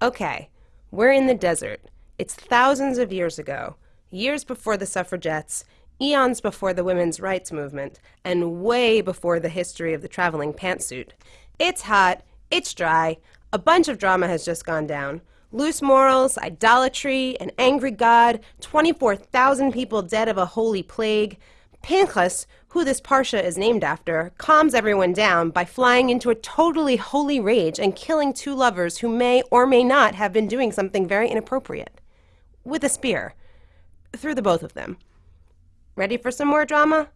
Okay, we're in the desert. It's thousands of years ago, years before the suffragettes, eons before the women's rights movement, and way before the history of the traveling pantsuit. It's hot, it's dry, a bunch of drama has just gone down. Loose morals, idolatry, an angry God, 24,000 people dead of a holy plague. Pinchas, who this Parsha is named after, calms everyone down by flying into a totally holy rage and killing two lovers who may or may not have been doing something very inappropriate. With a spear. Through the both of them. Ready for some more drama?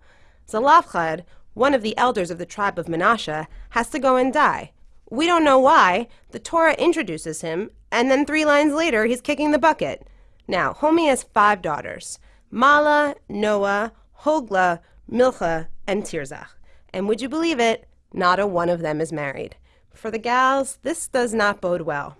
Zelophehad, one of the elders of the tribe of Menashe, has to go and die. We don't know why. The Torah introduces him, and then three lines later, he's kicking the bucket. Now, Homi has five daughters Mala, Noah, Hogla, Milcha, and Tirzach. And would you believe it? Not a one of them is married. For the gals, this does not bode well.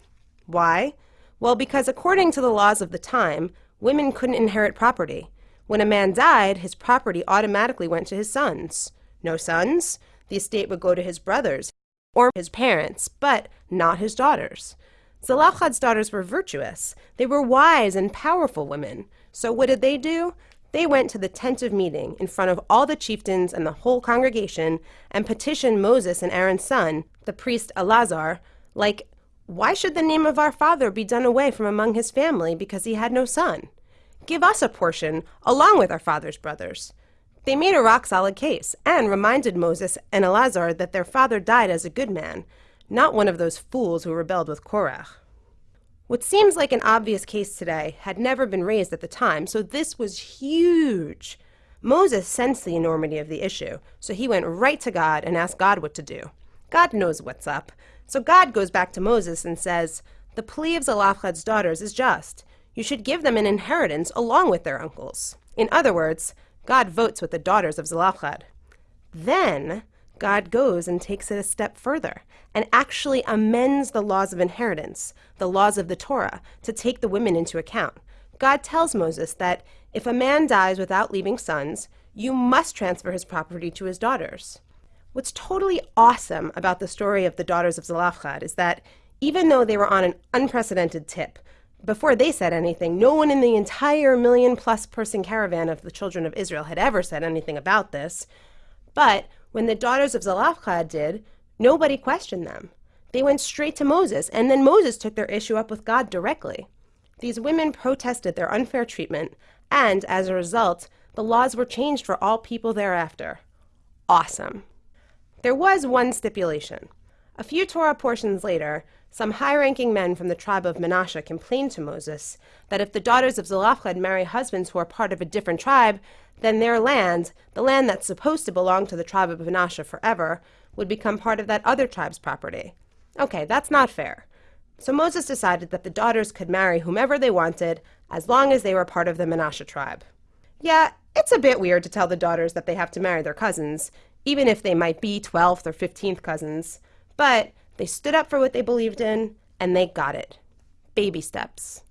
Why? Well, because according to the laws of the time, women couldn't inherit property. When a man died, his property automatically went to his sons. No sons? The estate would go to his brothers or his parents, but not his daughters. Zelophehad's daughters were virtuous. They were wise and powerful women. So what did they do? They went to the tent of meeting in front of all the chieftains and the whole congregation and petitioned Moses and Aaron's son, the priest Elazar, like, Why should the name of our father be done away from among his family because he had no son? Give us a portion along with our father's brothers. They made a rock solid case and reminded Moses and Elazar that their father died as a good man, not one of those fools who rebelled with Korach. What seems like an obvious case today had never been raised at the time, so this was huge. Moses sensed the enormity of the issue, so he went right to God and asked God what to do. God knows what's up. So God goes back to Moses and says, The plea of Zelophehad's daughters is just. You should give them an inheritance along with their uncles. In other words, God votes with the daughters of Zelophehad. Then God goes and takes it a step further and actually amends the laws of inheritance, the laws of the Torah, to take the women into account. God tells Moses that if a man dies without leaving sons, you must transfer his property to his daughters. What's totally awesome about the story of the daughters of Zelophehad is that even though they were on an unprecedented tip, before they said anything, no one in the entire million plus person caravan of the children of Israel had ever said anything about this. But when the daughters of Zelophehad did, nobody questioned them. They went straight to Moses, and then Moses took their issue up with God directly. These women protested their unfair treatment, and as a result, the laws were changed for all people thereafter. Awesome. There was one stipulation. A few Torah portions later, some high ranking men from the tribe of Manasseh complained to Moses that if the daughters of Zelophehad marry husbands who are part of a different tribe, then their land, the land that's supposed to belong to the tribe of Manasseh forever, would become part of that other tribe's property. Okay, that's not fair. So Moses decided that the daughters could marry whomever they wanted as long as they were part of the Manasseh tribe. Yeah, it's a bit weird to tell the daughters that they have to marry their cousins, even if they might be 12th or 15th cousins, but they stood up for what they believed in and they got it. Baby steps.